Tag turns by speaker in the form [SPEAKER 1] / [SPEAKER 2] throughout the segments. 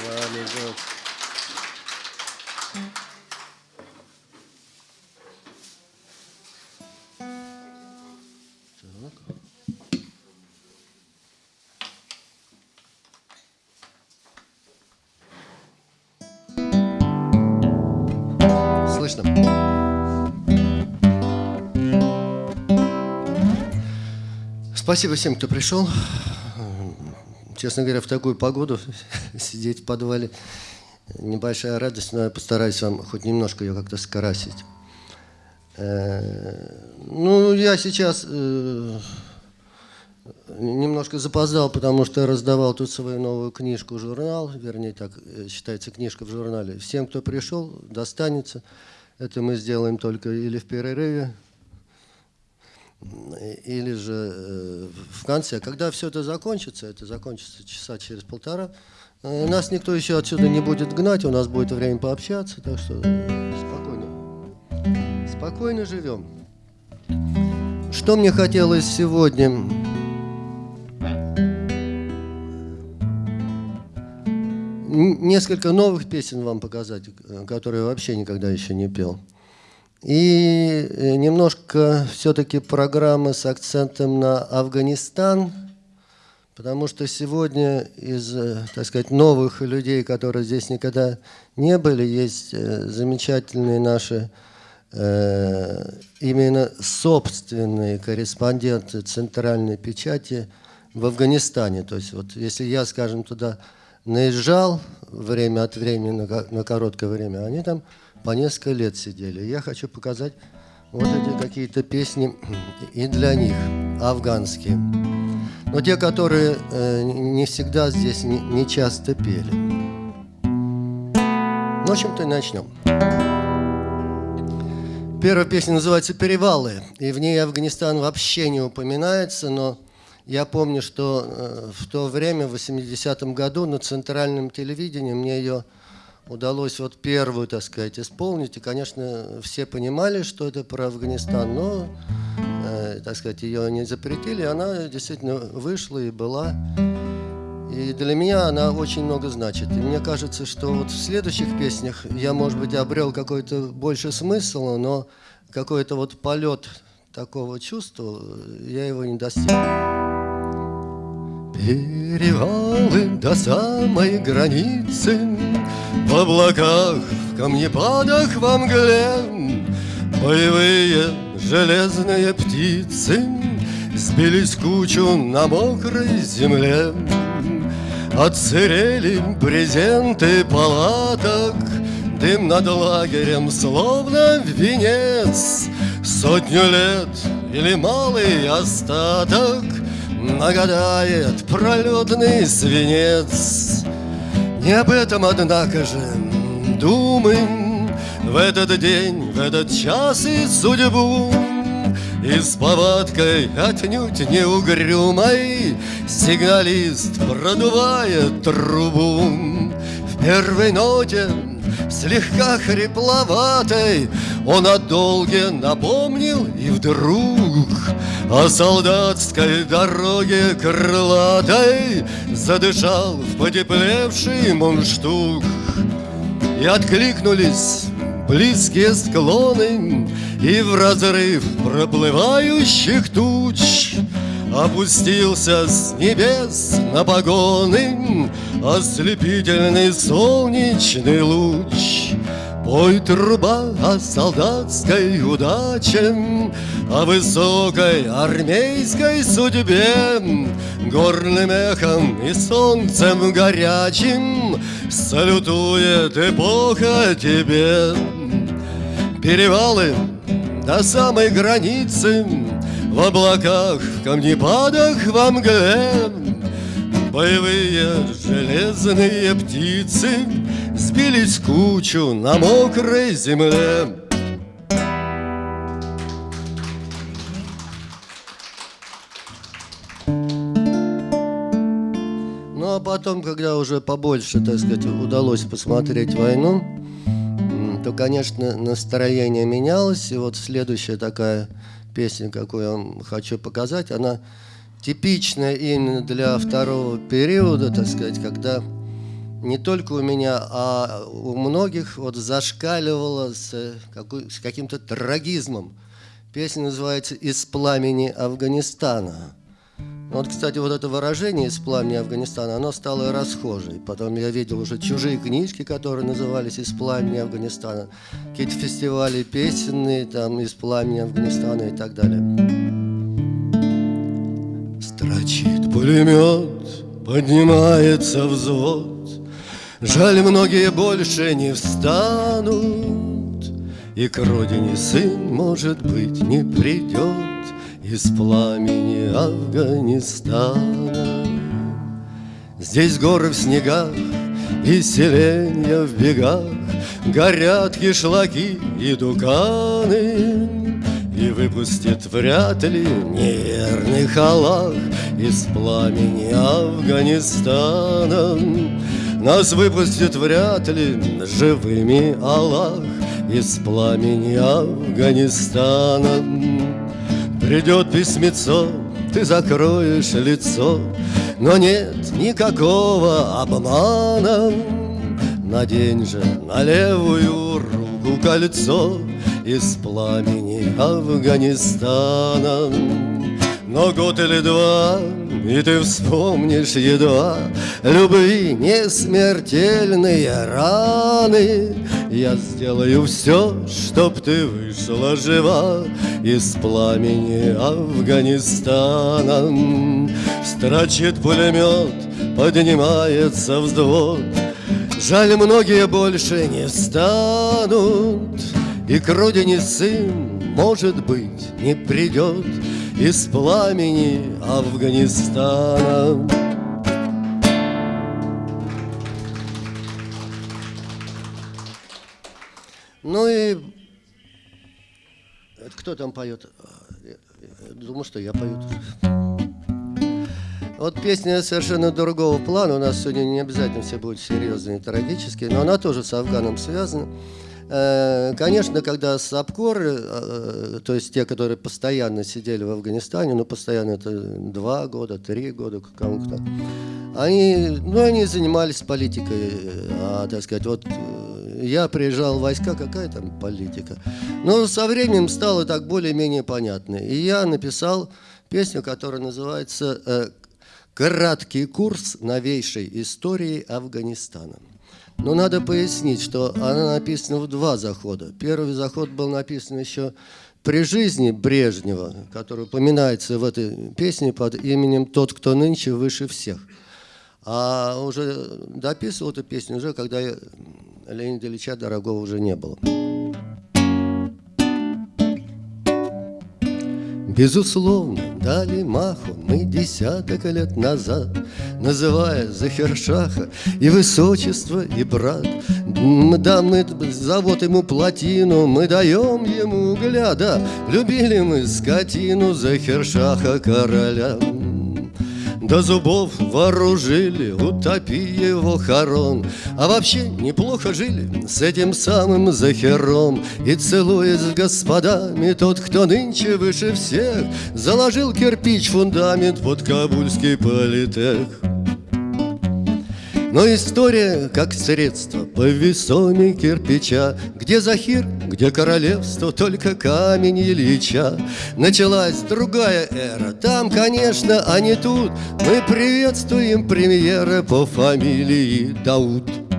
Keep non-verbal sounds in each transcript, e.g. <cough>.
[SPEAKER 1] Так. Слышно? Спасибо всем, кто пришел. Честно говоря, в такую погоду <laughs> сидеть в подвале небольшая радость, но я постараюсь вам хоть немножко ее как-то скрасить. Э, ну, я сейчас э, немножко запоздал, потому что раздавал тут свою новую книжку, журнал, вернее, так э, считается книжка в журнале. Всем, кто пришел, достанется. Это мы сделаем только или в перерыве, или же в конце. Когда все это закончится, это закончится часа через полтора, нас никто еще отсюда не будет гнать, у нас будет время пообщаться, так что спокойно. Спокойно живем. Что мне хотелось сегодня? Несколько новых песен вам показать, которые вообще никогда еще не пел. И немножко все-таки программы с акцентом на Афганистан – Потому что сегодня из, э, так сказать, новых людей, которые здесь никогда не были, есть э, замечательные наши э, именно собственные корреспонденты центральной печати в Афганистане. То есть вот если я, скажем, туда наезжал время от времени, на короткое время, они там по несколько лет сидели. Я хочу показать вот эти какие-то песни и для них, афганские. Но те, которые э, не всегда здесь, не, не часто пели. Ну, в общем-то, начнем. Первая песня называется «Перевалы», и в ней Афганистан вообще не упоминается, но я помню, что э, в то время, в 80-м году, на центральном телевидении мне ее удалось вот первую, так сказать, исполнить. И, конечно, все понимали, что это про Афганистан, но Э, так сказать, ее не запретили, она действительно вышла и была. И для меня она очень много значит. И мне кажется, что вот в следующих песнях я, может быть, обрел какой-то больше смысл, но какой-то вот полет такого чувства, я его не достиг. Перевалы до самой границы, В облаках, в камнепадах, во мгле, Боевые железные птицы Сбились кучу на мокрой земле. Отсырели брезенты палаток Дым над лагерем, словно венец. Сотню лет или малый остаток Нагадает пролетный свинец. Не об этом, однако же, думаем в этот день, в этот час и судьбу И с повадкой отнюдь не угрюмой Сигналист продувает трубу. В первой ноте слегка хрипловатой. Он о долге напомнил и вдруг О солдатской дороге крылатой Задышал в потеплевший мундштук. И откликнулись близкие склоны И в разрыв проплывающих туч Опустился с небес на погоны Ослепительный солнечный луч. Пой труба о солдатской удаче О высокой армейской судьбе. Горным эхом и солнцем горячим Салютует эпоха тебе. Перевалы до самой границы В облаках, в камнепадах, во мгле Боевые железные птицы Сбились в кучу на мокрой земле Ну а потом, когда уже побольше, так сказать, удалось посмотреть войну то, конечно, настроение менялось. И вот следующая такая песня, какую я вам хочу показать, она типичная именно для второго периода, так сказать, когда не только у меня, а у многих вот какой, с каким-то трагизмом. Песня называется «Из пламени Афганистана». Вот, кстати, вот это выражение «из пламени Афганистана», оно стало расхожей. Потом я видел уже чужие книжки, которые назывались «Из пламени Афганистана», какие-то фестивали песенные, там «Из пламени Афганистана» и так далее. Строчит пулемет, поднимается взвод, Жаль, многие больше не встанут, И к родине сын, может быть, не придет из пламени Афганистана. Здесь горы в снегах и селенья в бегах, Горят кишлаки и дуканы, И выпустит вряд ли неверный Аллах Из пламени Афганистана. Нас выпустит вряд ли живыми Аллах Из пламени Афганистана. Придет письмецо, ты закроешь лицо, Но нет никакого обмана. Надень же на левую руку кольцо Из пламени Афганистана. Но год или два, и ты вспомнишь едва Любви не смертельные раны. Я сделаю все, чтоб ты вышла жива из пламени Афганистана. Строчит пулемет, поднимается взвод. Жаль, многие больше не станут. И к родине сын, может быть, не придет Из пламени Афганистана Ну и кто там поет? Думаю, что я пою Вот песня совершенно другого плана. У нас сегодня не обязательно все будут серьезные и трагические, но она тоже с Афганом связана. Э, конечно, когда САПКОРы, э, то есть те, которые постоянно сидели в Афганистане, ну, постоянно это два года, три года, кому-то, они, ну, они занимались политикой, а, так сказать, вот я приезжал в войска, какая там политика. Но со временем стало так более-менее понятно. И я написал песню, которая называется э, «Краткий курс новейшей истории Афганистана». Но надо пояснить, что она написана в два захода. Первый заход был написан еще при жизни Брежнева, который упоминается в этой песне под именем «Тот, кто нынче выше всех». А уже дописывал эту песню уже, когда Леонида Ильича дорогого уже не было. Безусловно, дали маху мы десяток лет назад, Называя Захершаха и высочество, и брат. Да, мы завод ему плотину, мы даем ему угля, да, Любили мы скотину Захершаха короля. До зубов вооружили, утопи его хорон А вообще неплохо жили с этим самым Захером И целуясь с господами, тот, кто нынче выше всех Заложил кирпич фундамент под Кабульский политех но история как средство по весоме кирпича. Где Захир, где королевство, только камень Ильича. Началась другая эра, там, конечно, а не тут. Мы приветствуем премьера по фамилии Дауд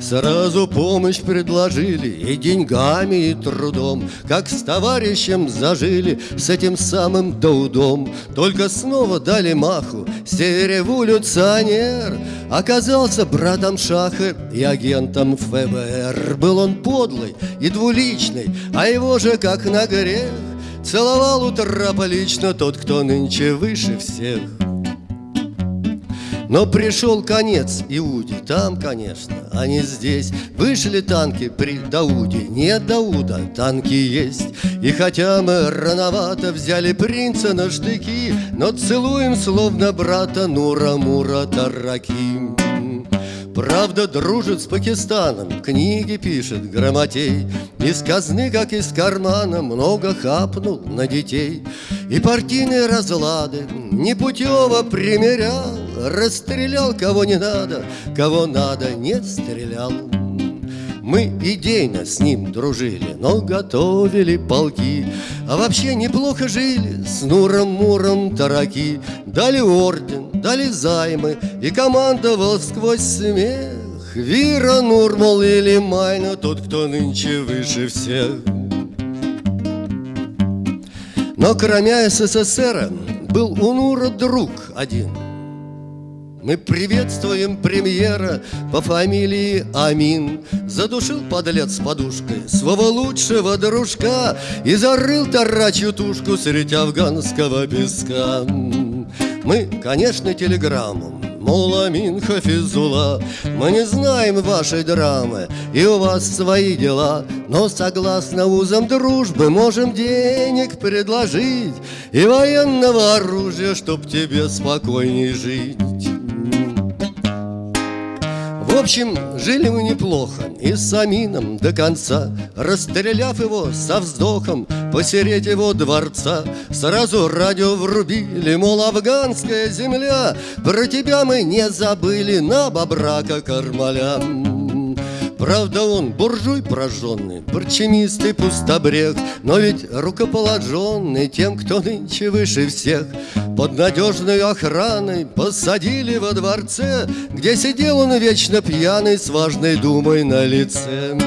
[SPEAKER 1] Сразу помощь предложили и деньгами, и трудом. Как с товарищем зажили с этим самым Даудом. Только снова дали маху Севереволюционер Оказался братом Шаха и агентом ФБР. Был он подлый и двуличный, а его же как на грех Целовал у трапа лично тот, кто нынче выше всех но пришел конец Иуде, там, конечно, а не здесь. Вышли танки при Дауде, нет Дауда, танки есть. И хотя мы рановато взяли принца на штыки Но целуем словно брата Нура-Мура Тараким Правда дружит с Пакистаном, книги пишет грамотей. Из казны, как из кармана, много хапнул на детей. И партийные разлады непутево примерял расстрелял кого не надо, кого надо не стрелял. Мы идейно с ним дружили, но готовили полки А вообще неплохо жили с Нуром-Муром тараки. Дали орден, дали займы и командовал сквозь смех. Вира, Нурмал или Майна, тот, кто нынче выше всех. Но кроме СССР был у Нура друг один – мы приветствуем премьера по фамилии Амин. Задушил подлец подушкой своего лучшего дружка И зарыл тарачью тушку среди афганского песка. Мы, конечно, телеграмму Мол, Амин Хафизула Мы не знаем вашей драмы И у вас свои дела Но согласно узам дружбы Можем денег предложить И военного оружия Чтоб тебе спокойней жить общем, жили мы неплохо И с Амином до конца Расстреляв его со вздохом Посереть его дворца. Сразу радио врубили Мол, афганская земля Про тебя мы не забыли На бобрака Кармаля Правда он буржуй прожженный, парчемист и пустобрег, Но ведь рукоположенный тем, кто нынче выше всех. Под надежной охраной посадили во дворце, Где сидел он вечно пьяный с важной думой на лице.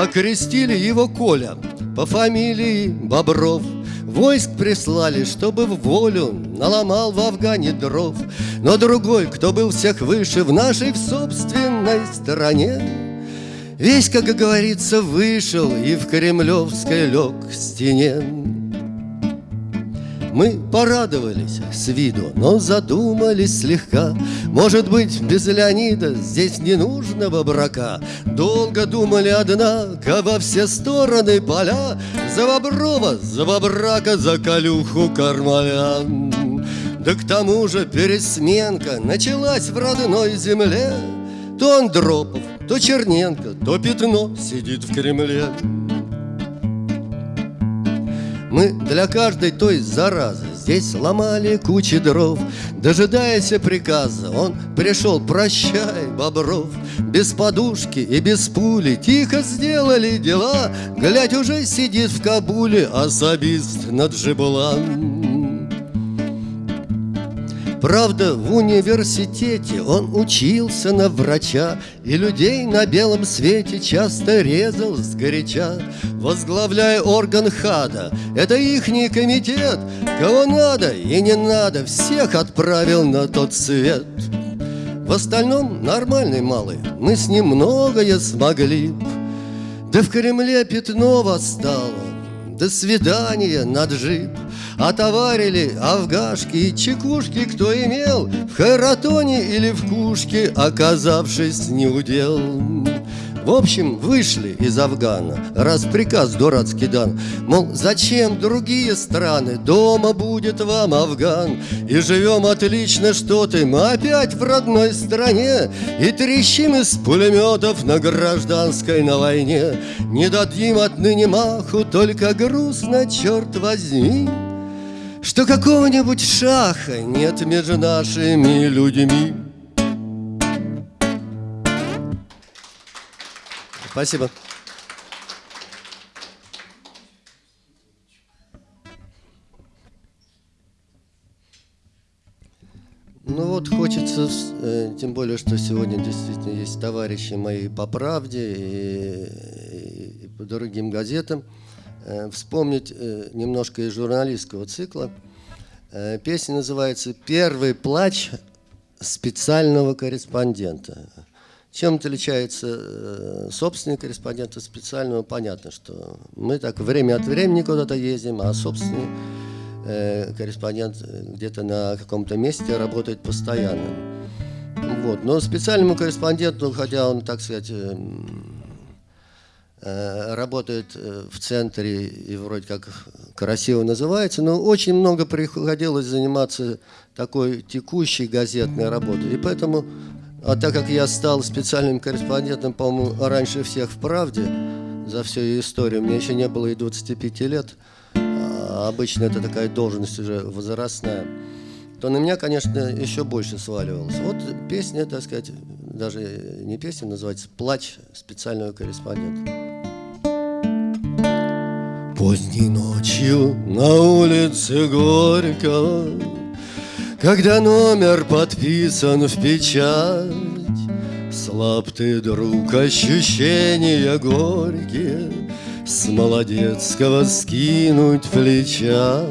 [SPEAKER 1] Окрестили его Коля по фамилии Бобров Войск прислали, чтобы в волю наломал в Афгане дров Но другой, кто был всех выше в нашей в собственной стране Весь, как говорится, вышел и в Кремлевской лег к стене. Мы порадовались с виду, но задумались слегка. Может быть, без Леонида здесь не нужного брака? Долго думали, однако, во все стороны поля. За Боброва, за Бобрака, за Калюху Кармаля Да к тому же пересменка началась в родной земле. То Андропов, то Черненко, то Пятно сидит в Кремле. Мы для каждой той заразы Здесь ломали кучи дров. Дожидаясь приказа Он пришел, прощай, Бобров Без подушки и без пули Тихо сделали дела. Глядь, уже сидит в Кабуле Особист над Джибулан Правда, в университете он учился на врача И людей на белом свете часто резал сгоряча Возглавляя орган ХАДа, это ихний комитет. Кого надо и не надо, всех отправил на тот свет. В остальном нормальный малый, мы с ним многое смогли. Да в Кремле пятно восстало, до свидания на джип Отоварили афгашки и чекушки Кто имел в Хайратоне или в Кушке Оказавшись неудел. В общем, вышли из Афгана, раз приказ дурацкий дан, Мол, зачем другие страны, дома будет вам Афган, И живем отлично, что ты, мы опять в родной стране, И трещим из пулеметов на гражданской на войне, Не дадим отныне маху, только грустно, черт возьми, Что какого-нибудь шаха нет между нашими людьми. Спасибо. Ну вот хочется, э, тем более, что сегодня действительно есть товарищи мои по «Правде» и, и по другим газетам, вспомнить э, немножко из журналистского цикла. Песня называется «Первый плач специального корреспондента». Чем отличается э, собственный корреспондент от специального? Понятно, что мы так время от времени куда-то ездим, а собственный э, корреспондент где-то на каком-то месте работает постоянно. Вот. Но специальному корреспонденту, хотя он, так сказать, э, работает в центре и вроде как красиво называется, но очень много приходилось заниматься такой текущей газетной работой. И поэтому а так как я стал специальным корреспондентом, по-моему, раньше всех в «Правде», за всю ее историю, мне еще не было и 25 лет, а обычно это такая должность уже возрастная. то на меня, конечно, еще больше сваливалось. Вот песня, так сказать, даже не песня, называется «Плач специального корреспондента». Поздней ночью на улице Горького Когда номер подписан в печать. Слаб ты, друг, ощущения горькие С молодецкого скинуть плеча.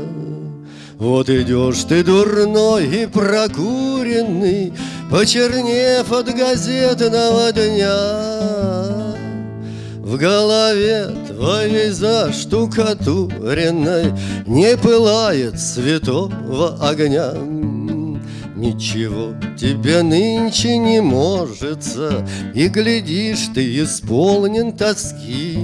[SPEAKER 1] Вот идешь ты дурной и прокуренный Почернев от газетного дня в голове твоей заштукатуренной Не пылает святого огня. Ничего тебе нынче не можется И глядишь, ты исполнен тоски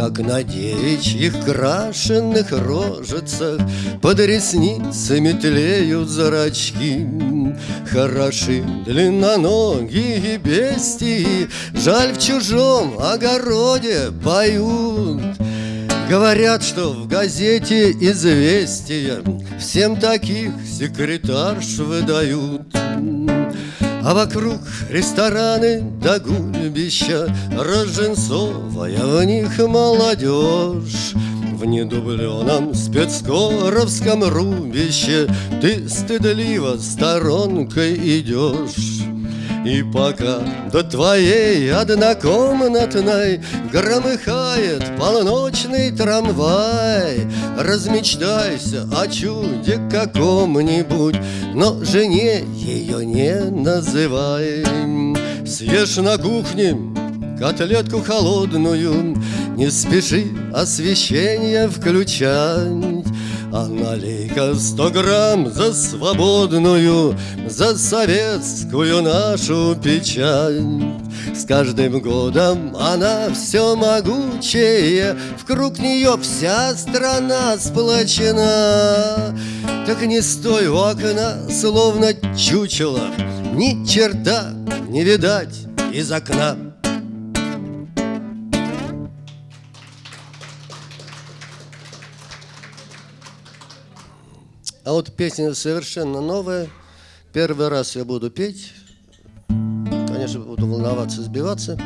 [SPEAKER 1] Как на девичьих крашенных рожицах Под ресницами тлеют зрачки Хороши длинноногие бестии, Жаль в чужом огороде поют. Говорят, что в газете известия Всем таких секретарш выдают. А вокруг рестораны да гульбища Роженцовая в них молодежь. В недубленном спецкоровском рубище Ты стыдливо сторонкой идешь и пока до твоей однокомнатной Громыхает полночный трамвай Размечтайся о чуде каком-нибудь Но жене ее не называй. Съешь на кухне котлетку холодную. Не спеши освещение включать. А налей-ка сто грамм за свободную За советскую нашу печать. С каждым годом она все могучее Вкруг нее вся страна сплочена. Так не стой у окна, словно чучело Ни черта не видать из окна А вот песня совершенно новая. Первый раз я буду петь. Конечно, буду волноваться, сбиваться.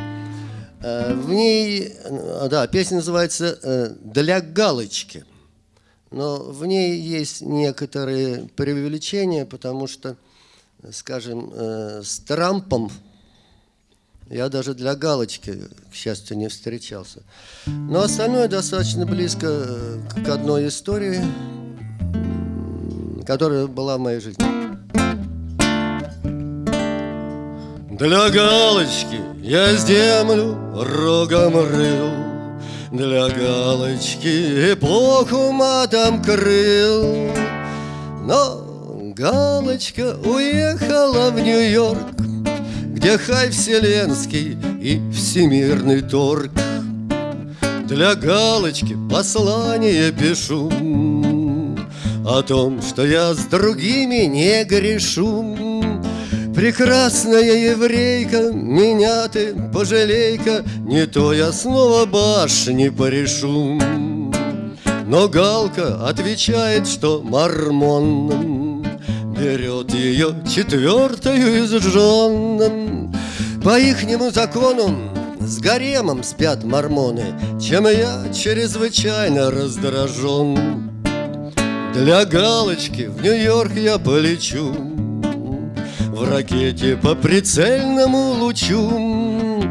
[SPEAKER 1] Э, в ней, э, да, песня называется э, «Для галочки». Но в ней есть некоторые преувеличения, потому что, скажем, с Трампом я даже для галочки, к счастью, не встречался. Но остальное достаточно близко к одной истории – которая была в моей жизни. Для галочки я землю рогом рыл, Для галочки эпоху матом крыл. Но галочка уехала в Нью-Йорк, Где хай вселенский и всемирный торг. Для галочки послание пишу, о том, что я с другими не грешу. Прекрасная еврейка, меня ты пожалейка, Не то я снова башни порешу. Но Галка отвечает, что мормон Берет ее четвертую из жен По ихнему закону с гаремом спят мормоны Чем я чрезвычайно раздражен для галочки в Нью-Йорк я полечу В ракете по прицельному лучу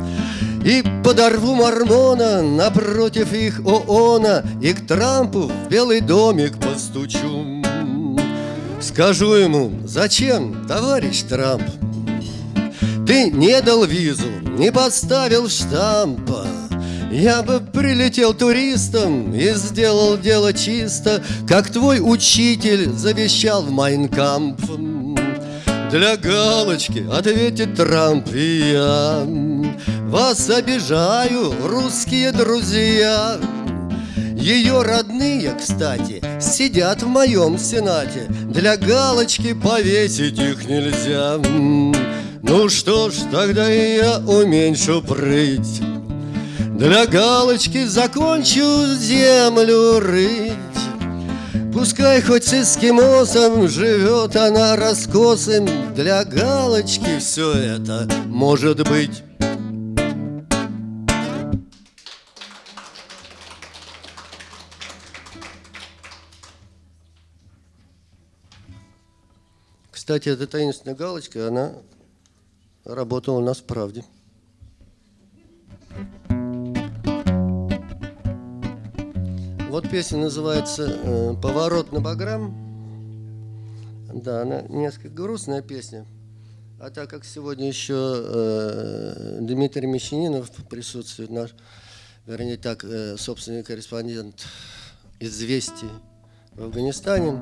[SPEAKER 1] И подорву мормона напротив их ООНа И к Трампу в Белый домик постучу. Скажу ему, зачем, товарищ Трамп? Ты не дал визу, не поставил штампа я бы прилетел туристом и сделал дело чисто, Как твой учитель завещал в Майнкамп. Для галочки ответит Трамп и я. Вас обижаю, русские друзья. Ее родные, кстати, сидят в моем сенате. Для галочки повесить их нельзя. Ну что ж, тогда и я уменьшу прыть для галочки закончу землю рыть. Пускай хоть с эскимосом живет она раскосым. Для галочки все это может быть. Кстати, эта таинственная галочка, она работала у нас в «Правде». Вот песня называется э, «Поворот на Баграм». Да, она несколько грустная песня. А так как сегодня еще э, Дмитрий Мещанинов присутствует, наш, вернее так, э, собственный корреспондент «Известий» в Афганистане,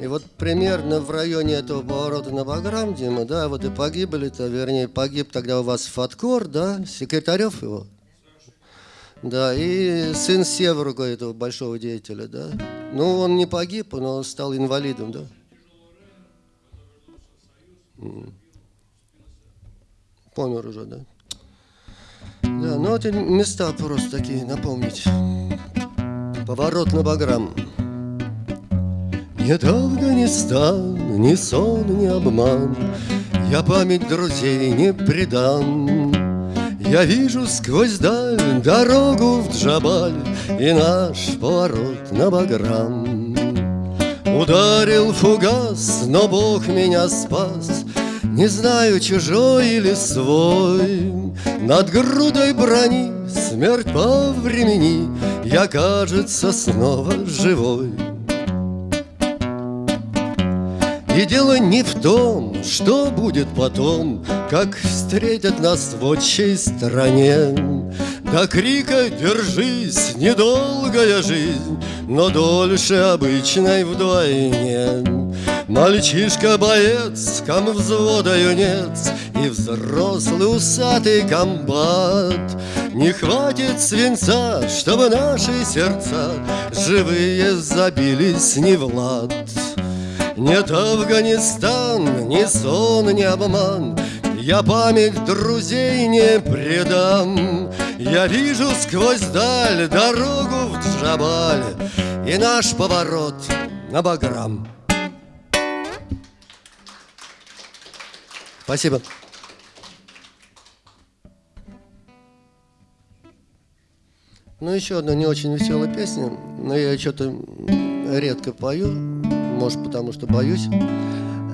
[SPEAKER 1] и вот примерно в районе этого поворота на Баграм, Дима, да, вот и погибли-то, вернее, погиб тогда у вас Фаткор, да, секретарев его. Да, и сын Северуга, этого большого деятеля, да. Ну, он не погиб, но стал инвалидом, да. Помер уже, да. Да, ну эти места просто такие, напомнить. Поворот на Баграм. Нет Афганистан, ни сон, ни обман, Я память друзей не предам. Я вижу сквозь даль дорогу в Джабаль И наш поворот на Баграм. Ударил фугас, но Бог меня спас, Не знаю, чужой или свой. Над грудой брони смерть по времени Я, кажется, снова живой. И дело не в том, что будет потом, Как встретят нас в отчей стране. До крика «Держись!» недолгая жизнь, Но дольше обычной вдвойне. Мальчишка-боец, ком взвода юнец И взрослый усатый комбат Не хватит свинца, чтобы наши сердца Живые забились не в лад. Нет Афганистан, ни сон, ни обман. Я память друзей не предам. Я вижу сквозь даль дорогу в Джабаль И наш поворот на Баграм. Спасибо. Ну, еще одна не очень веселая песня, но я что-то редко пою может, потому что боюсь.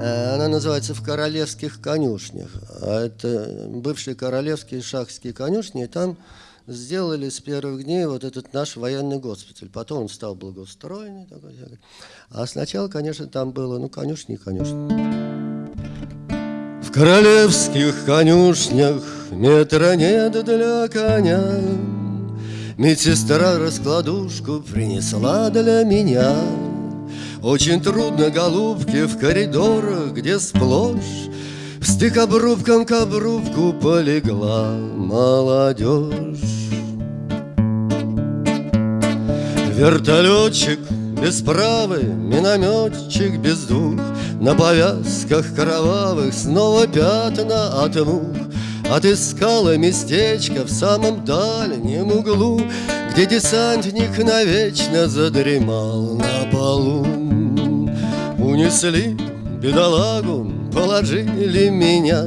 [SPEAKER 1] Э, она называется «В королевских конюшнях». А это бывшие королевские шахские конюшни, и там сделали с первых дней вот этот наш военный госпиталь. Потом он стал благоустроенный. Такой, а сначала, конечно, там было, ну, конюшни и конюшни. В королевских конюшнях метра нет для коня. Медсестра раскладушку принесла для меня. Очень трудно, голубки, в коридорах, где сплошь Стык обрубком к обрубку полегла молодежь. Вертолетчик без правы, минометчик без двух, На повязках кровавых снова пятна от мух. Отыскала местечко в самом дальнем углу, Где десантник навечно задремал на полу. Унесли бедолагу, положили меня.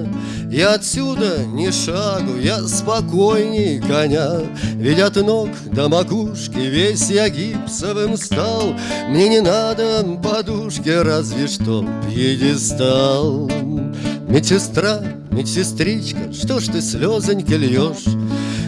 [SPEAKER 1] И отсюда ни шагу, я спокойней коня. Ведь от ног до макушки весь я гипсовым стал. Мне не надо подушки, разве что пьедестал. Медсестра, медсестричка, что ж ты слезоньки льешь?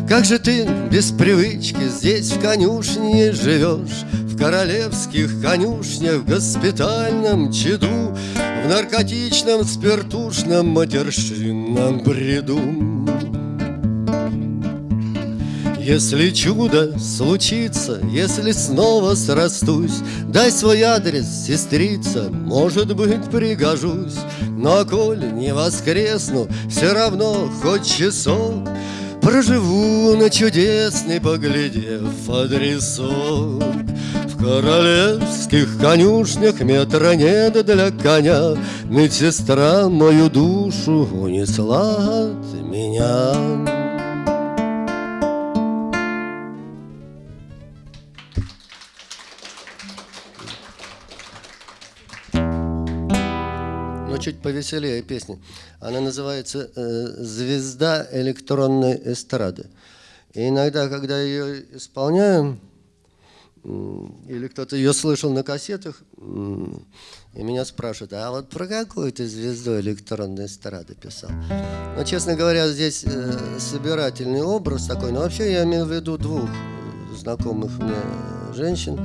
[SPEAKER 1] Как же ты без привычки здесь в конюшне живешь? В королевских конюшнях, в госпитальном чаду, В наркотичном, спиртушном, матершинном бреду. Если чудо случится, если снова срастусь, Дай свой адрес, сестрица, может быть, пригожусь. Но коль не воскресну, все равно хоть часок Проживу на чудесный, поглядев адресок. В королевских конюшнях метра нет для коня, Медсестра мою душу унесла от меня. Но чуть повеселее песни. Она называется э, «Звезда электронной эстрады». И иногда, когда ее исполняю, или кто-то ее слышал на кассетах, и меня спрашивают, а вот про какую ты звезду электронной эстрады писал? Ну, честно говоря, здесь э, собирательный образ такой, но вообще я имею в виду двух знакомых мне женщин.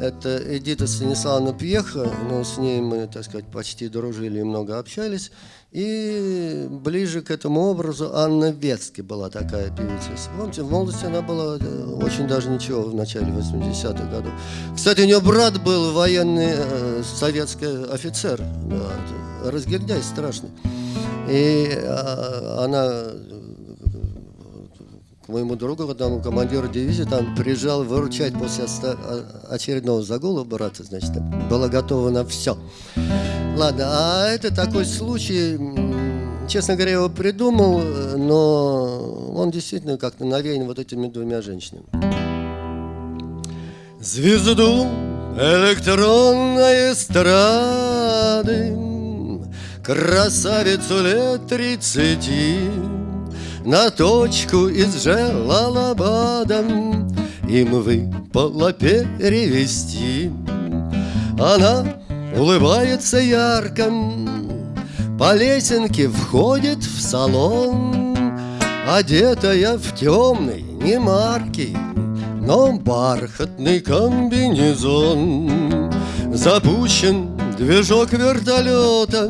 [SPEAKER 1] Это Эдита Станиславовна Пьеха, но с ней мы, так сказать, почти дружили и много общались. И ближе к этому образу Анна Ветски была такая певица. Помните, в молодости она была э, очень даже ничего в начале 80-х годов. Кстати, у нее брат был военный э, советский офицер, да, разгильдяй страшный. И э, она моему другу, одному командиру дивизии, там приезжал выручать после очередного загула брата, значит, была готова на все. Ладно, а это такой случай, честно говоря, его придумал, но он действительно как-то навеян вот этими двумя женщинами. Звезду электронной эстрады Красавицу лет тридцати на точку из желалабадом Им выпало перевести Она улыбается ярко По лесенке входит в салон Одетая в темный, не марки Но бархатный комбинезон. Запущен движок вертолета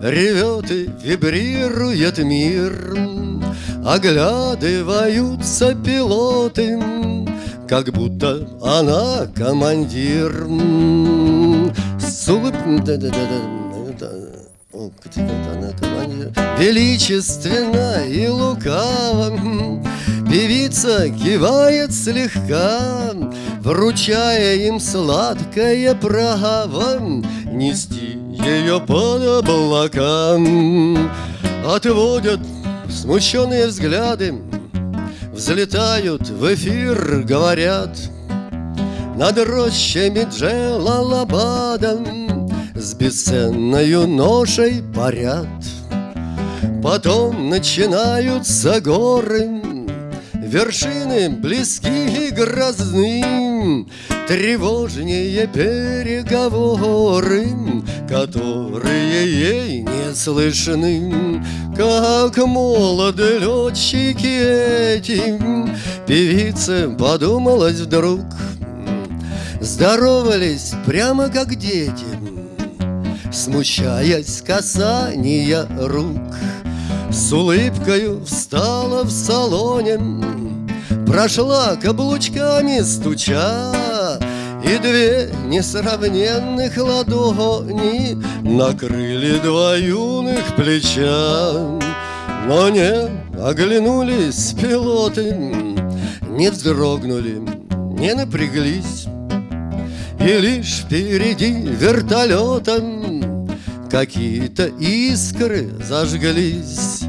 [SPEAKER 1] Ревет и вибрирует мир Оглядываются пилоты Как будто она командир. С улыбкой Величественно и лукаво Певица кивает слегка Вручая им сладкое право Нести ее под облакам Отводят Смущенные взгляды Взлетают в эфир, говорят. Над рощами Джелалабада С бесценною ношей парят. Потом начинаются горы Вершины близки и грозны Тревожнее переговоры Которые ей не слышны Как молоды летчики эти. Певица подумалась вдруг. Здоровались прямо как дети. Смущаясь касания рук. С улыбкою встала в салоне. Прошла каблучками стуча И две несравненных ладони Накрыли два юных плеча Но не оглянулись пилоты Не вздрогнули, не напряглись. И лишь впереди вертолетом Какие-то искры зажглись.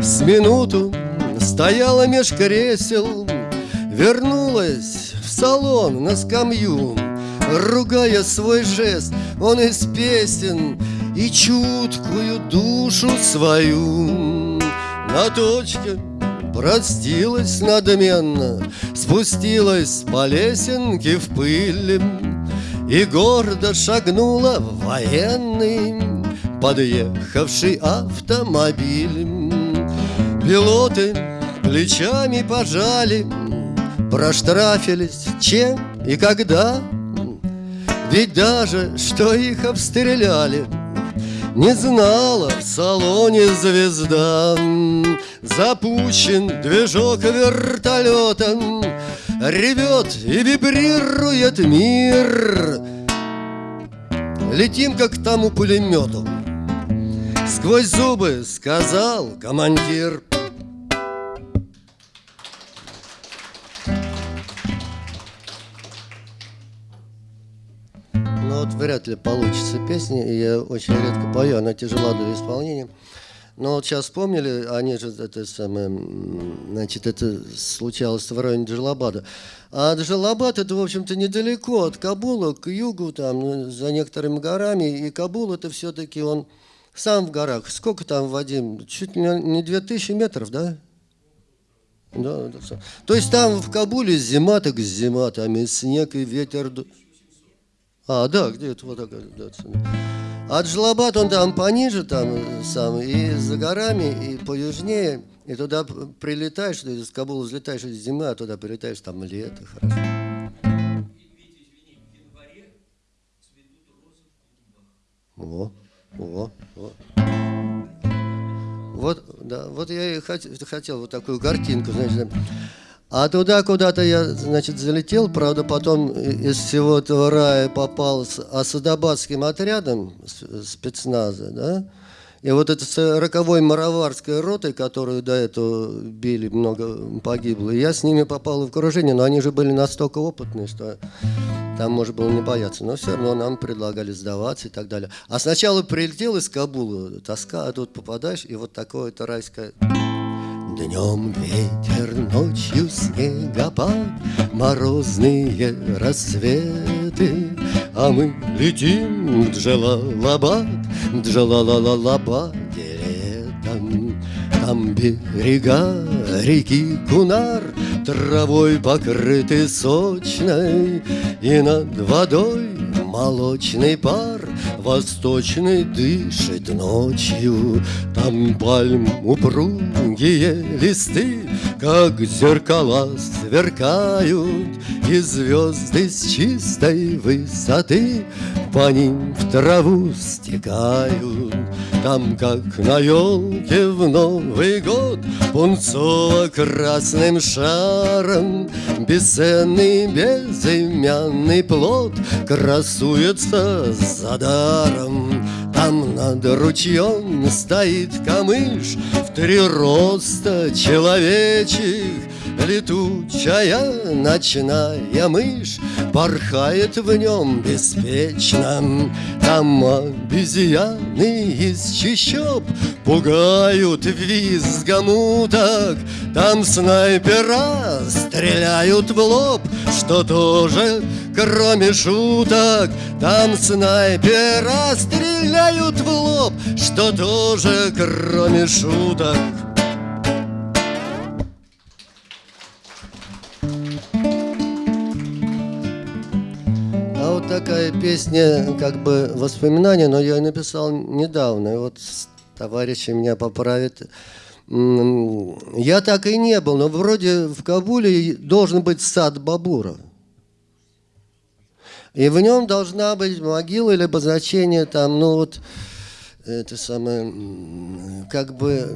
[SPEAKER 1] С минуту стояла меж кресел Вернулась салон на скамью Ругая свой жест, он из песен И чуткую душу свою На точке простилась надменно Спустилась по лесенке в пыль И гордо шагнула в военный подъехавший автомобиль. Пилоты плечами пожали, проштрафились чем и когда. Ведь даже, что их обстреляли, не знала в салоне звезда. Запущен движок вертолета, ревет и вибрирует мир. Летим, как к тому пулемету, Сквозь зубы сказал командир вот вряд ли получится песня, и я очень редко пою, она тяжела для исполнения. Но вот сейчас вспомнили, они же это самое, значит, это случалось в районе Джалабада. А Джалабад это, в общем-то, недалеко от Кабула, к югу, там, за некоторыми горами. И Кабул это все-таки он сам в горах. Сколько там, Вадим? Чуть не 2000 метров, да? Да, да, То есть там в Кабуле зима, так зима, там и снег, и ветер. А, да, где-то вот так. Да, а Джалабад, он там пониже, там сам, и за горами, и поюжнее. И туда прилетаешь, из Кабула взлетаешь из зимы, а туда прилетаешь, там лето, хорошо. О, о, о. Вот, да, вот я и хотел вот такую картинку, значит. А туда куда-то я, значит, залетел, правда, потом из всего этого рая попал с Асадабадским отрядом спецназа, да, и вот с роковой мароварской ротой, которую до этого били, много погибло, я с ними попал в окружение, но они же были настолько опытные, что там можно было не бояться. Но все равно нам предлагали сдаваться и так далее. А сначала прилетел из Кабула, тоска, а тут попадаешь, и вот такое-то райское... Днем ветер, ночью снегопад, Морозные рассветы, А мы летим в Джалалабад, Джалалалабаде летом. Там берега реки Кунар Травой покрыты сочной, И над водой молочный пар Восточный дышит ночью, Там пальм упругие листы, Как зеркала сверкают, И звезды с чистой высоты По ним в траву стекают. Там, как на елке в Новый год, Пунцово-красным шаром Бесценный безымянный плод Красуется за даром. Там над ручьем стоит камыш В три роста человечек. Летучая ночная мышь Порхает в нем беспечно. Там обезьяны из чащоб Пугают визгом уток. Там снайпера стреляют в лоб Что тоже, кроме шуток Там снайпера стреляют в лоб Что тоже, кроме шуток такая песня, как бы воспоминания, но я написал недавно. И вот товарищи меня поправят. Я так и не был, но вроде в Кабуле должен быть сад Бабура. И в нем должна быть могила или обозначение там, ну вот, это самое, как бы,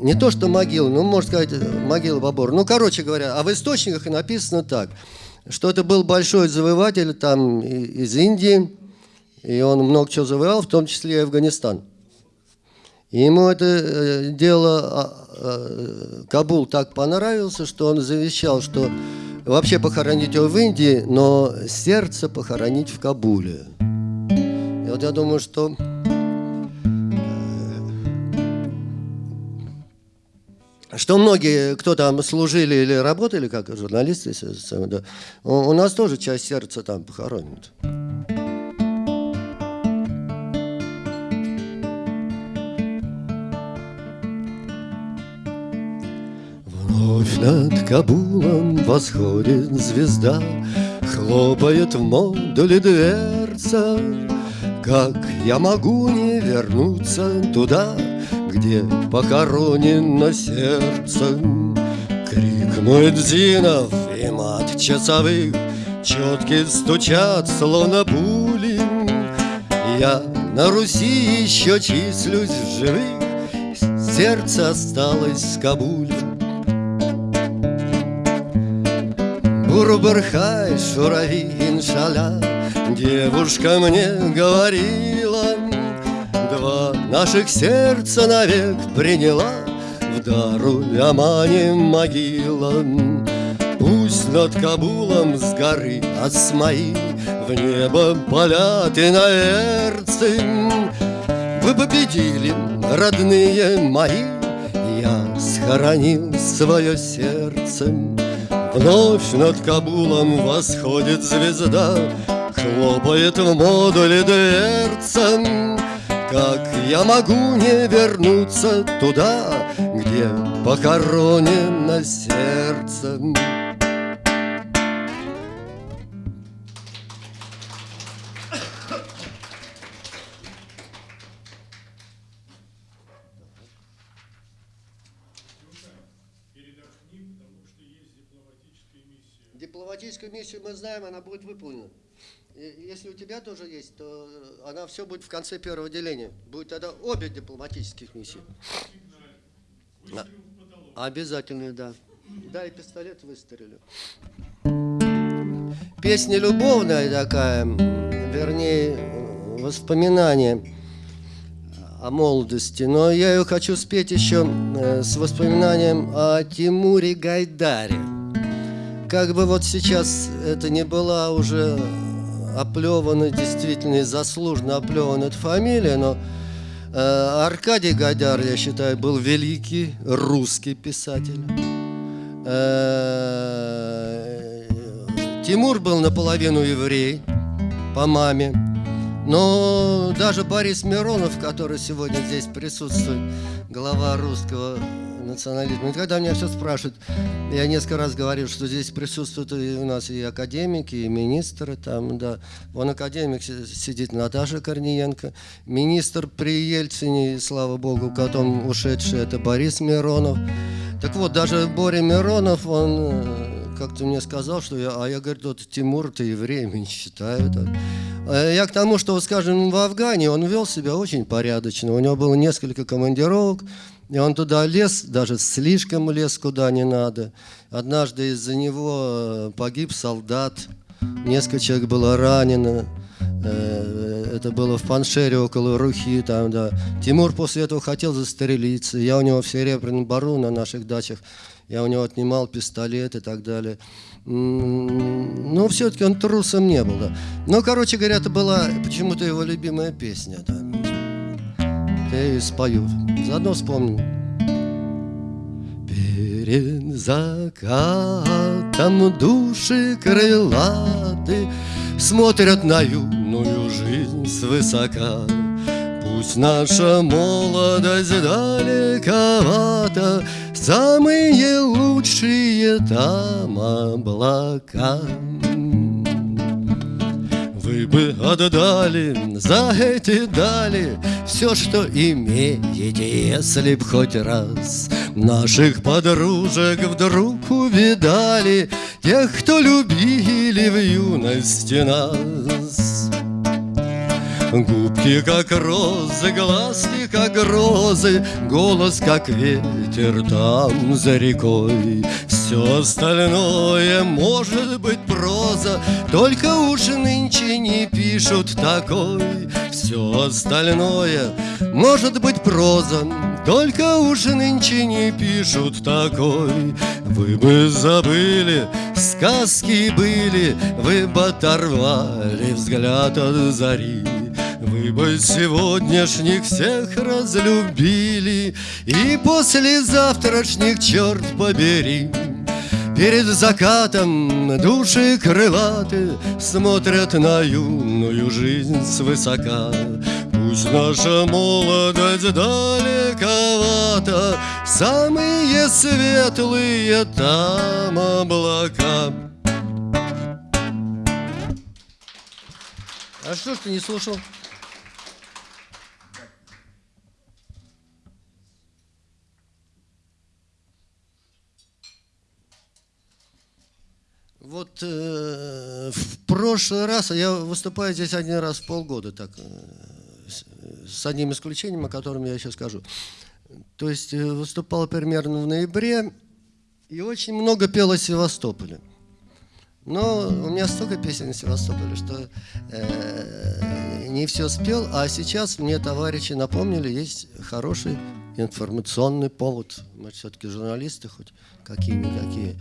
[SPEAKER 1] не то что могила, ну, можно сказать, могила Бабура. Ну, короче говоря, а в источниках написано так – что это был большой завоеватель там из Индии, и он много чего завоевал, в том числе и Афганистан. И ему это э, дело а, а, Кабул так понравился, что он завещал, что вообще похоронить его в Индии, но сердце похоронить в Кабуле. И вот я думаю, что что многие, кто там служили или работали как журналисты, у нас тоже часть сердца там похоронит. Вновь над Кабулом восходит звезда, Хлопает в модуле дверца. Как я могу не вернуться туда, где похоронено сердце. Крик Муэдзинов и мат часовых Четки стучат, словно пули. Я на Руси еще числюсь в живых, Сердце осталось в Кабуле. Бурбархай, шурави, иншаля, Девушка мне говорила, Два наших сердца навек приняла В дару Амане могила. Пусть над Кабулом с горы Асмаи В небо полят иноверцы Вы победили, родные мои Я схоронил свое сердце Вновь над Кабулом восходит звезда Хлопает в модуле дверцам Как я могу не вернуться туда Где похоронено сердце Дипломатическую мы знаем, она будет выполнена. Если у тебя тоже есть, то она все будет в конце первого деления. Будет тогда обе дипломатических миссии. А, обязательно, да. Да, и пистолет выстрелю. Песня любовная такая, вернее, воспоминание о молодости. Но я ее хочу спеть еще э, с воспоминанием о Тимуре Гайдаре. Как бы вот сейчас это не была уже оплевана, действительно, и заслуженно оплевана эта фамилия, но э, Аркадий Гайдар, я считаю, был великий русский писатель. Э, Тимур был наполовину еврей по маме. Но даже Борис Миронов, который сегодня здесь присутствует, глава русского национализма. И когда меня все спрашивают, я несколько раз говорил, что здесь присутствуют и у нас и академики, и министры, там, да. Вон академик сидит Наташа Корниенко, министр при Ельцине, слава богу, потом ушедший, это Борис Миронов. Так вот, даже Боря Миронов, он как-то мне сказал, что я, а я говорю, вот Тимур, ты еврей, не считаю. Так. А я к тому, что, скажем, в Афгане он вел себя очень порядочно. У него было несколько командировок, и он туда лез, даже слишком лез куда не надо. Однажды из-за него э, погиб солдат, несколько человек было ранено. Э, это было в Паншере около Рухи. Там, да. Тимур после этого хотел застрелиться. Я у него в Серебряном Бару на наших дачах, я у него отнимал пистолет и так далее. Но все-таки он трусом не был. Да. Но, короче говоря, это была почему-то его любимая песня. Да я и спою. Заодно вспомним. Перед закатом души крылаты Смотрят на юную жизнь свысока. Пусть наша молодость далековата, Самые лучшие там облака. Вы бы отдали за эти дали Все, что имеете, если б хоть раз Наших подружек вдруг увидали Тех, кто любили в юности нас Губки как розы, глазки как розы, Голос как ветер там за рекой. Все остальное может быть проза, Только уж нынче не пишут такой. Все остальное может быть проза, Только уж нынче не пишут такой. Вы бы забыли, сказки были, Вы бы оторвали взгляд от зари. Вы бы сегодняшних всех разлюбили И после завтрашних, черт побери. Перед закатом души крылаты Смотрят на юную жизнь свысока. Пусть наша молодость далековата Самые светлые там облака. А что ж ты не слушал? Вот э, в прошлый раз, я выступаю здесь один раз в полгода, так, э, с, с одним исключением, о котором я сейчас скажу. То есть э, выступал примерно в ноябре, и очень много пел о Севастополе. Но у меня столько песен о Севастополе, что э, не все спел, а сейчас мне товарищи напомнили, есть хороший информационный повод. Мы все-таки журналисты хоть какие-никакие.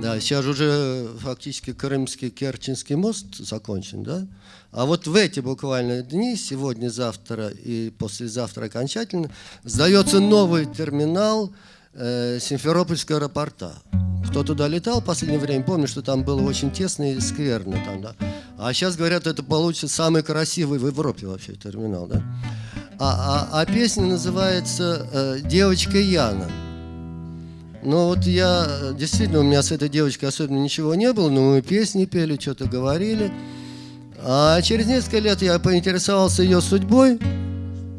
[SPEAKER 1] Да, сейчас уже фактически Крымский Керченский мост закончен, да? А вот в эти буквально дни, сегодня, завтра и послезавтра окончательно, сдается новый терминал э, Симферопольского аэропорта. Кто туда летал в последнее время, помню, что там было очень тесно и скверно. Там, да? А сейчас, говорят, это получится самый красивый в Европе вообще терминал. Да? А, а, а песня называется э, «Девочка Яна». Ну вот я, действительно, у меня с этой девочкой особенно ничего не было, но мы песни пели, что-то говорили. А через несколько лет я поинтересовался ее судьбой,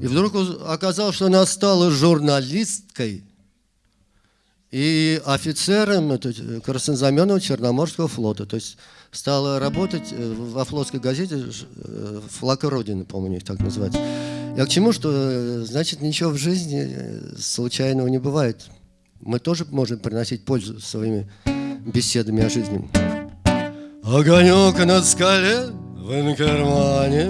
[SPEAKER 1] и вдруг оказалось, что она стала журналисткой и офицером это, краснознаменного Черноморского флота. То есть стала работать э, во флотской газете э, «Флаг Родины», по-моему, у так называется. Я к чему, что, э, значит, ничего в жизни случайного не бывает. Мы тоже можем приносить пользу своими беседами о жизни. Огонек на скале в кармане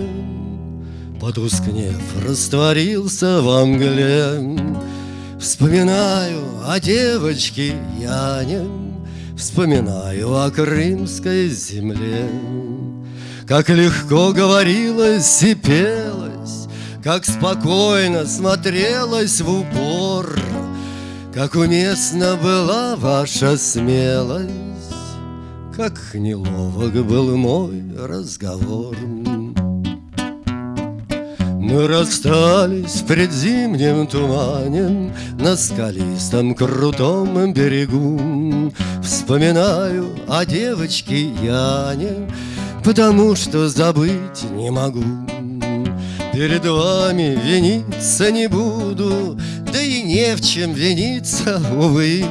[SPEAKER 1] Потускнев, растворился во мгле Вспоминаю о девочке Яне. Вспоминаю о крымской земле. Как легко говорилось и пелось Как спокойно смотрелось в упор Как уместна была ваша смелость Как неловок был мой разговор. Мы расстались в предзимнем тумане На скалистом крутом берегу. Вспоминаю о девочке Яне Потому что забыть не могу Перед вами виниться не буду Да и не в чем виниться, увы.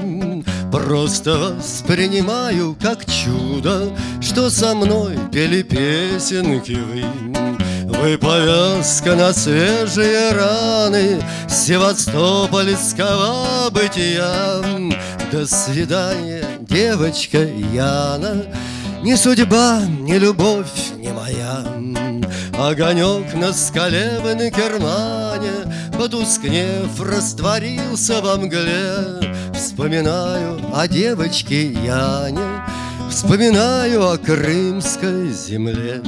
[SPEAKER 1] Просто воспринимаю как чудо Что со мной пели песенки вы. Вы повязка на свежие раны Севастопольского бытия. До свидания, девочка Яна Ни судьба, ни любовь не моя Огонек на скале в Инкермане Потускнев, растворился во мгле. Вспоминаю о девочке Яне Вспоминаю о крымской земле.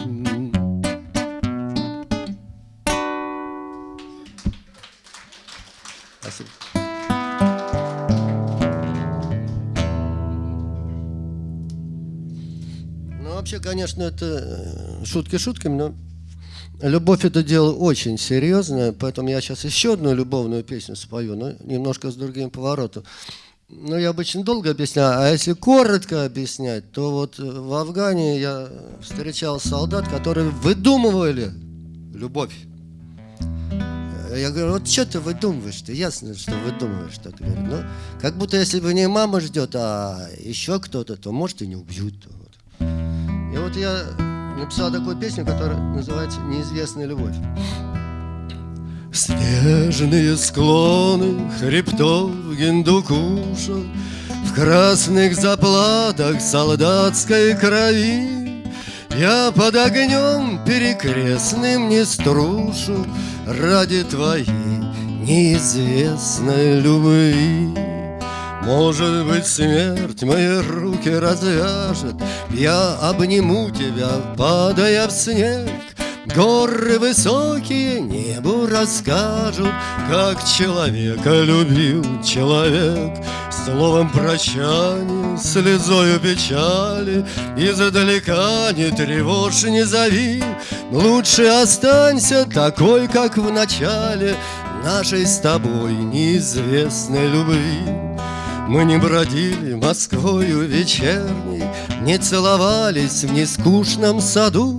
[SPEAKER 1] Вообще, конечно, это э, шутки шутками, но любовь это дело очень серьезное, поэтому я сейчас еще одну любовную песню спою, но немножко с другим поворотом. Ну, я обычно долго объясняю, а если коротко объяснять, то вот в Афгане я встречал солдат, которые выдумывали любовь. Я говорю, вот что ты выдумываешь? Ты ясно, что выдумываешь. Так говорю. Ну, как будто если бы не мама ждет, а еще кто-то, то может и не убьют. И вот я написал такую песню, которая называется «Неизвестная любовь». Снежные склоны хребтов Гиндукуша В красных заплатах солдатской крови Я под огнем перекрестным не струшу Ради твоей неизвестной любви может быть, смерть мои руки развяжет, Я обниму тебя, падая в снег. Горы высокие небу расскажут, Как человека любил человек. Словом прощания, слезою печали, Издалека не тревожь, не зови, Лучше останься такой, как в начале Нашей с тобой неизвестной любви. Мы не бродили Москвою вечерней, Не целовались в нескучном саду.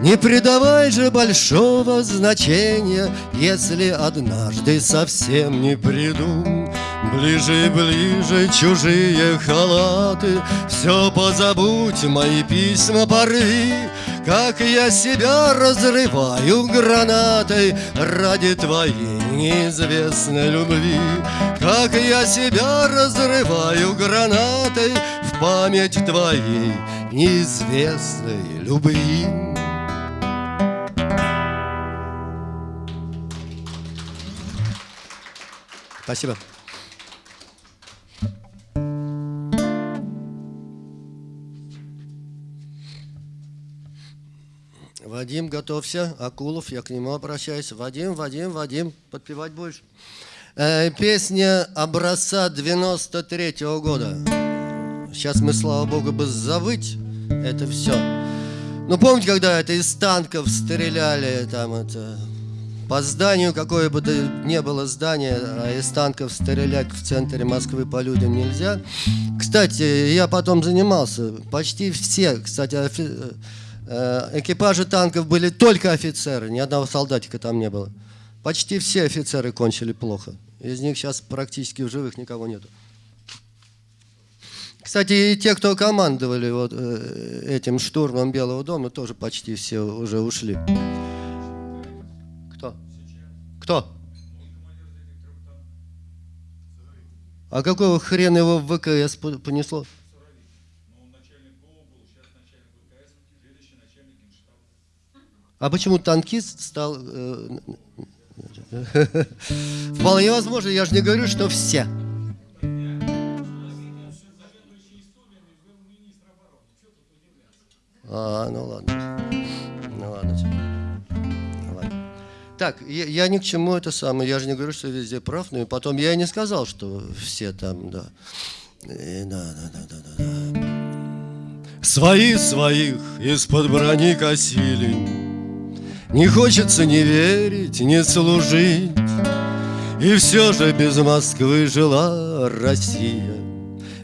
[SPEAKER 1] Не придавай же большого значения, Если однажды совсем не приду. Ближе и ближе чужие халаты, Все позабудь, мои письма порви, Как я себя разрываю гранатой Ради твоей неизвестной любви. Как я себя разрываю гранатой В память твоей неизвестной любви Спасибо. Вадим, готовься. Акулов, я к нему обращаюсь. Вадим, Вадим, Вадим, подпевать будешь? Э, песня образца 93 -го года. Сейчас мы, слава богу, бы завыть это все. Ну, помните, когда это из танков стреляли, там это... По зданию, какое бы то ни было здание, а из танков стрелять в центре Москвы по людям нельзя. Кстати, я потом занимался. Почти все, кстати, офи... Э, экипажи танков были только офицеры, ни одного солдатика там не было. Почти все офицеры кончили плохо. Из них сейчас практически в живых никого нету. Кстати, и те, кто командовали вот э, этим штурмом Белого дома, тоже почти все уже ушли. Кто? Кто? А какого хрена его в ВКС понесло? А почему танкист стал... <laughs> Вполне возможно, я же не говорю, что все. А, ну ладно. Ну ладно. Ну. Так, я, я ни к чему это самое. Я же не говорю, что везде прав, но и потом я не сказал, что все там, да. И, да, да, да, да, да. Свои своих из-под брони косили. Не хочется ни верить, ни служить. И все же без Москвы жила Россия.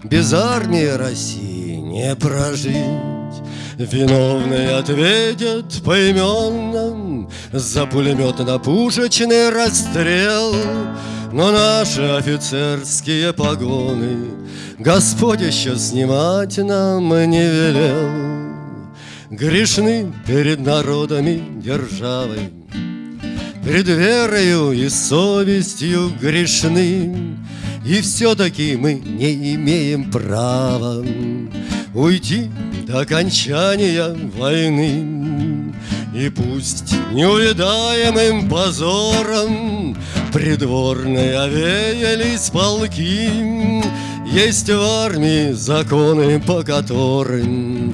[SPEAKER 1] Без армии России не прожить. Виновные ответят поименно За пулеметно-пушечный расстрел Но наши офицерские погоны Господь еще снимать нам не велел Грешны перед народами державы Пред верою и совестью грешны И все-таки мы не имеем права Уйти до окончания войны. И пусть неувидаемым позором Придворные овеялись полки, Есть в армии законы, по которым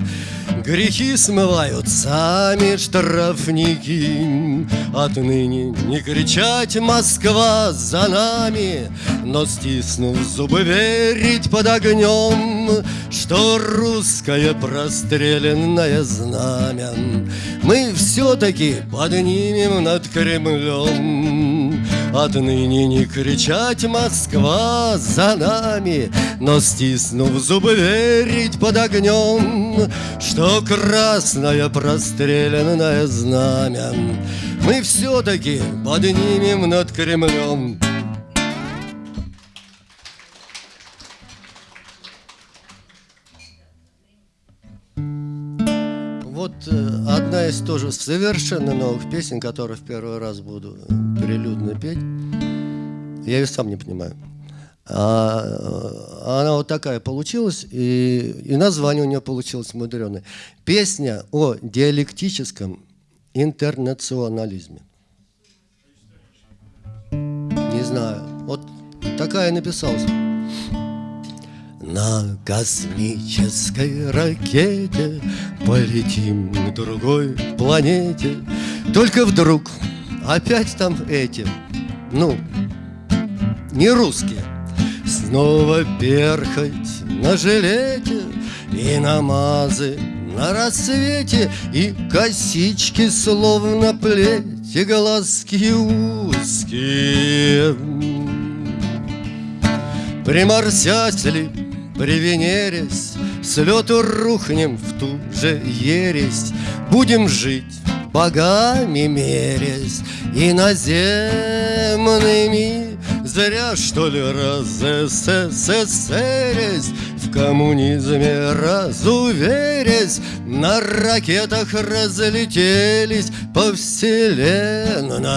[SPEAKER 1] Грехи смывают сами штрафники Отныне не кричать «Москва за нами!» Но стиснув зубы верить под огнем Что русское простреленное знамя Мы все-таки поднимем над Кремлем Отныне не кричать «Москва за нами!» Но стиснув зубы верить под огнем Что красное простреленное знамя Мы все-таки поднимем над Кремлем Вот из тоже совершенно новых песен, которую в первый раз буду прилюдно петь. Я ее сам не понимаю. А, а она вот такая получилась, и, и название у нее получилось мудреное. Песня о диалектическом интернационализме. Не знаю. Вот такая написалась. На космической ракете Полетим к другой планете. Только вдруг опять там эти Ну, не русские. Снова перхоть на жилете И намазы на рассвете И косички словно плеть И глазки узкие. Приморсятели привенерясь, С лету рухнем в ту же ересь, Будем жить богами мерясь, Иноземными Зря, что ли, раз СССРясь, В коммунизме разуверясь, На ракетах разлетелись по вселенной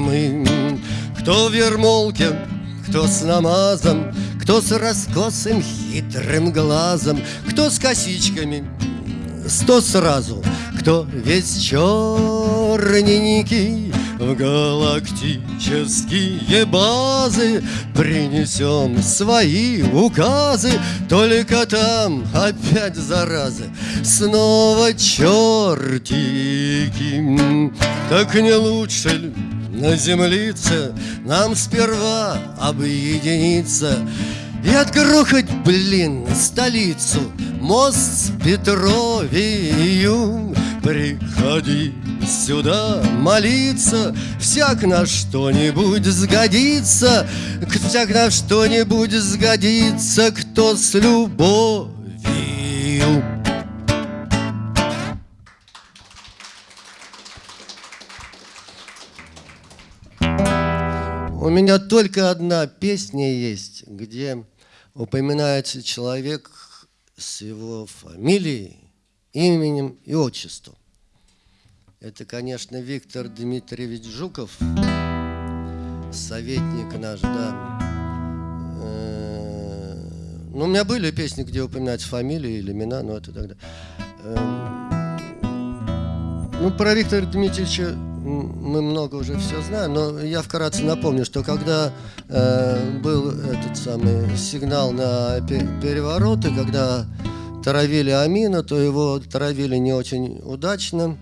[SPEAKER 1] мы. Кто в ермолке, кто с намазом, кто с раскосым хитрым глазом, Кто с косичками, сто сразу, Кто весь черненький, в галактические базы Принесем свои указы Только там опять заразы Снова чертики. Так не лучше ли на землице Нам сперва объединиться И отгрохать, блин, столицу Мост с Петровию. Приходи сюда молиться Всяк на что-нибудь сгодится Всяк на что-нибудь сгодится Кто с любовью У меня только одна песня есть, где упоминается человек с его фамилией, именем и отчеством. Это, конечно, Виктор Дмитриевич Жуков, советник наш, да. Э, ну, у меня были песни, где упоминаются фамилии или имена, но это тогда. Эм, ну, про Виктора Дмитриевича мы много уже все знаем, но я вкратце напомню, что когда э, был этот самый сигнал на перевороты, когда травили Амина, то его травили не очень удачно.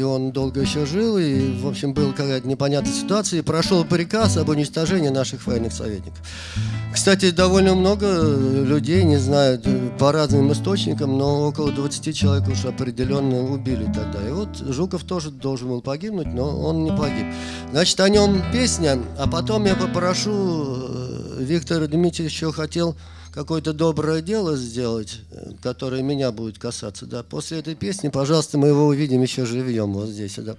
[SPEAKER 1] И он долго еще жил, и, в общем, была какая-то непонятная ситуация, и прошел приказ об уничтожении наших военных советников. Кстати, довольно много людей, не знаю, по разным источникам, но около 20 человек уж определенно убили тогда. И вот Жуков тоже должен был погибнуть, но он не погиб. Значит, о нем песня, а потом я попрошу э, Виктора Дмитриевича хотел какое-то доброе дело сделать, э, которое меня будет касаться, да, после этой песни, пожалуйста, мы его увидим еще живьем вот здесь, да.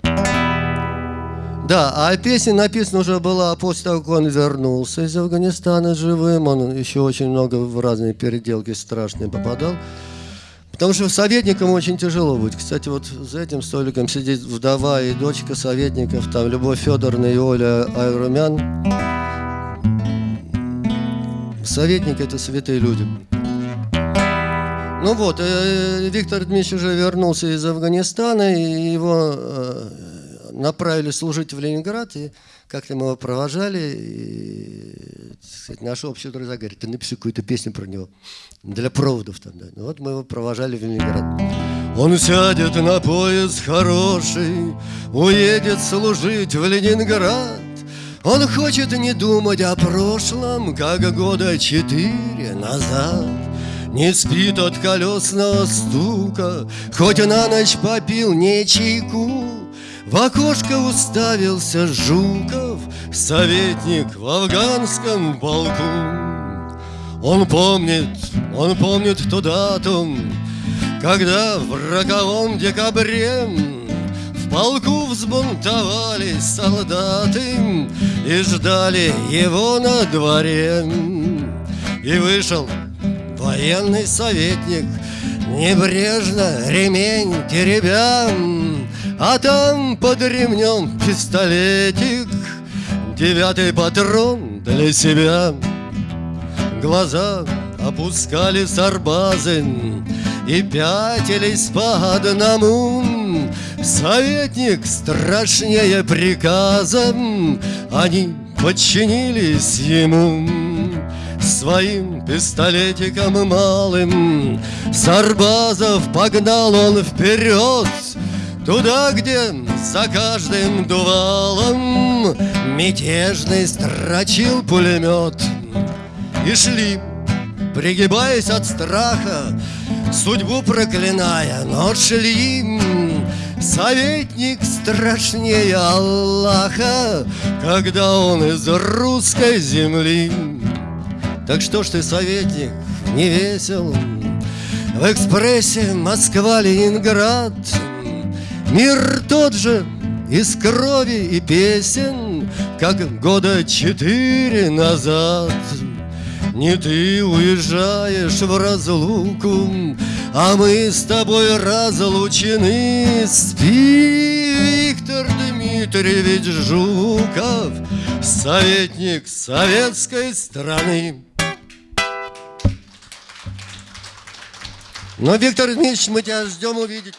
[SPEAKER 1] Да, а песня написана уже была после того, как он вернулся из Афганистана живым. Он еще очень много в разные переделки страшные попадал. Потому что советникам очень тяжело быть. Кстати, вот за этим столиком сидит вдова и дочка советников, там Любовь Федоровна и Оля Айрумян. Советники – это святые люди. Ну вот, э, Виктор Дмитриевич уже вернулся из Афганистана, и его э, направили служить в Ленинград, и как-то мы его провожали, и сказать, наш общий друзья говорит, ты напиши какую-то песню про него, для проводов там, да. Ну вот мы его провожали в Ленинград. Он сядет на поезд хороший, уедет служить в Ленинград, он хочет не думать о прошлом, как года четыре назад. Не спит от колесного стука, хоть на ночь попил не чайку. В окошко уставился Жуков, советник в афганском полку. Он помнит, он помнит ту дату, когда в роковом декабре полку взбунтовались солдаты И ждали его на дворе. И вышел военный советник Небрежно ремень теребя А там под ремнем пистолетик Девятый патрон для себя. Глаза опускали сарбазы И пятились по одному Советник страшнее приказа. Они подчинились ему Своим пистолетиком малым. Сарбазов погнал он вперед Туда, где за каждым дувалом Мятежный строчил пулемет. И шли, пригибаясь от страха Судьбу проклиная, но шли Советник страшнее Аллаха, Когда он из русской земли. Так что ж ты, советник, не весел? В экспрессе Москва-Ленинград. Мир тот же из крови и песен Как года четыре назад. Не ты уезжаешь в разлуку а мы с тобой разлучены. Спи, Виктор Дмитриевич Жуков Советник советской страны. Но, Виктор Дмитриевич, мы тебя ждем увидеть